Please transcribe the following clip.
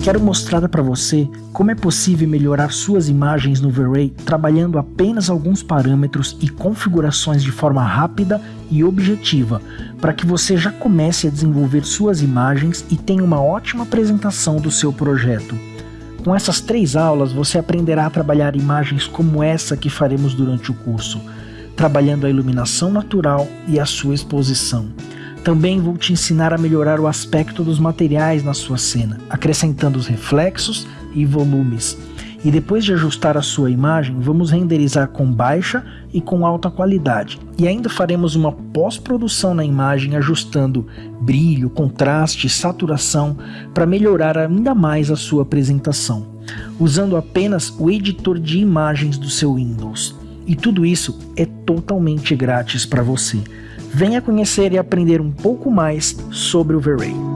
quero mostrar para você como é possível melhorar suas imagens no V-Ray trabalhando apenas alguns parâmetros e configurações de forma rápida e objetiva, para que você já comece a desenvolver suas imagens e tenha uma ótima apresentação do seu projeto. Com essas três aulas você aprenderá a trabalhar imagens como essa que faremos durante o curso, trabalhando a iluminação natural e a sua exposição. Também vou te ensinar a melhorar o aspecto dos materiais na sua cena, acrescentando os reflexos e volumes. E depois de ajustar a sua imagem, vamos renderizar com baixa e com alta qualidade. E ainda faremos uma pós-produção na imagem ajustando brilho, contraste, saturação para melhorar ainda mais a sua apresentação, usando apenas o editor de imagens do seu Windows. E tudo isso é totalmente grátis para você. Venha conhecer e aprender um pouco mais sobre o V-Ray.